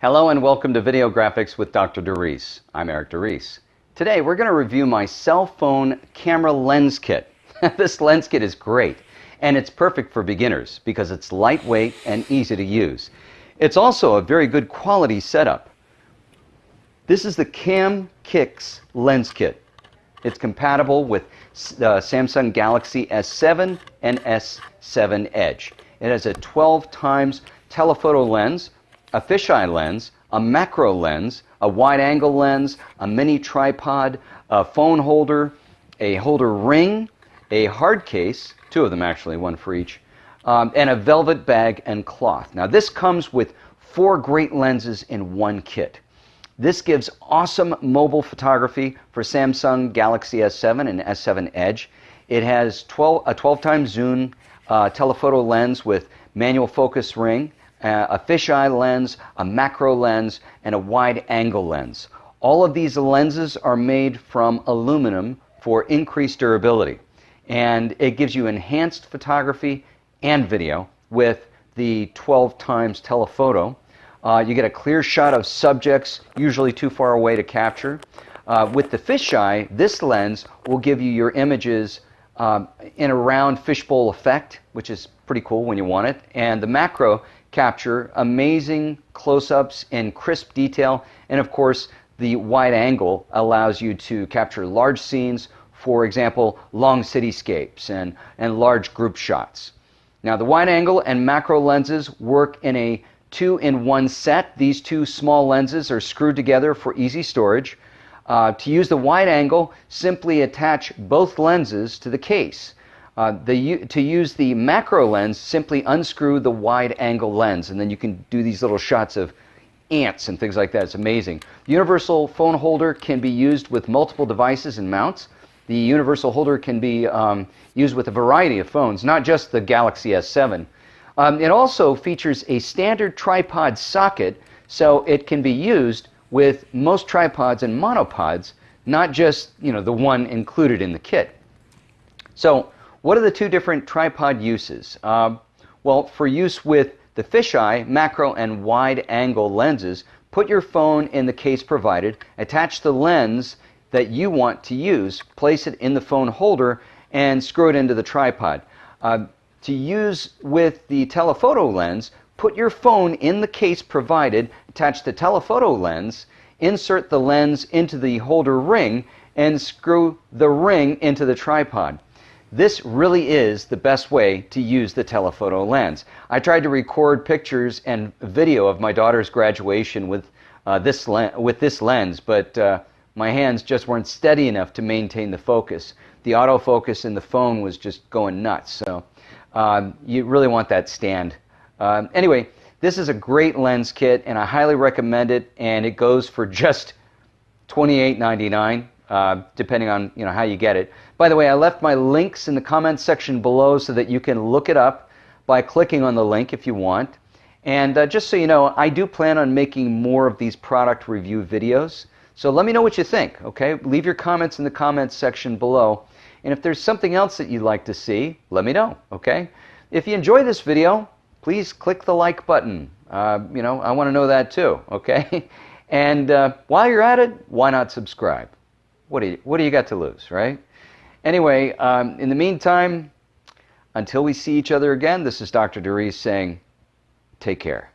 Hello and welcome to Video Graphics with Dr. DeReese. I'm Eric DeReese. Today we're going to review my cell phone camera lens kit. this lens kit is great and it's perfect for beginners because it's lightweight and easy to use. It's also a very good quality setup. This is the Cam Kix lens kit. It's compatible with uh, Samsung Galaxy S7 and S7 Edge. It has a 12 times telephoto lens a fisheye lens, a macro lens, a wide angle lens, a mini tripod, a phone holder, a holder ring, a hard case, two of them actually, one for each, um, and a velvet bag and cloth. Now this comes with four great lenses in one kit. This gives awesome mobile photography for Samsung Galaxy S7 and S7 Edge. It has 12, a 12 times zoom uh, telephoto lens with manual focus ring, a fisheye lens, a macro lens, and a wide angle lens. All of these lenses are made from aluminum for increased durability. And it gives you enhanced photography and video with the 12 times telephoto. Uh, you get a clear shot of subjects, usually too far away to capture. Uh, with the fisheye, this lens will give you your images um, in a round fishbowl effect, which is pretty cool when you want it. And the macro capture amazing close-ups and crisp detail. And of course, the wide angle allows you to capture large scenes, for example, long cityscapes and, and large group shots. Now, the wide angle and macro lenses work in a two in one set. These two small lenses are screwed together for easy storage. Uh, to use the wide angle, simply attach both lenses to the case. Uh, the, to use the macro lens, simply unscrew the wide angle lens, and then you can do these little shots of ants and things like that. It's amazing. The universal phone holder can be used with multiple devices and mounts. The universal holder can be um, used with a variety of phones, not just the Galaxy S7. Um, it also features a standard tripod socket, so it can be used with most tripods and monopods, not just you know the one included in the kit. So what are the two different tripod uses? Uh, well, for use with the fisheye, macro, and wide angle lenses, put your phone in the case provided, attach the lens that you want to use, place it in the phone holder, and screw it into the tripod. Uh, to use with the telephoto lens, put your phone in the case provided, attach the telephoto lens, insert the lens into the holder ring, and screw the ring into the tripod. This really is the best way to use the telephoto lens. I tried to record pictures and video of my daughter's graduation with, uh, this, with this lens, but uh, my hands just weren't steady enough to maintain the focus. The autofocus in the phone was just going nuts, so um, you really want that stand. Um, anyway, this is a great lens kit, and I highly recommend it, and it goes for just $28.99 uh, depending on you know how you get it. By the way, I left my links in the comments section below so that you can look it up by clicking on the link if you want. And uh, just so you know, I do plan on making more of these product review videos. So let me know what you think, okay? Leave your comments in the comments section below. And if there's something else that you'd like to see, let me know, okay? If you enjoy this video, please click the like button. Uh, you know, I want to know that too, okay? and uh, while you're at it, why not subscribe? What do you, what do you got to lose, right? Anyway, um, in the meantime, until we see each other again, this is Dr. DeReese saying, take care.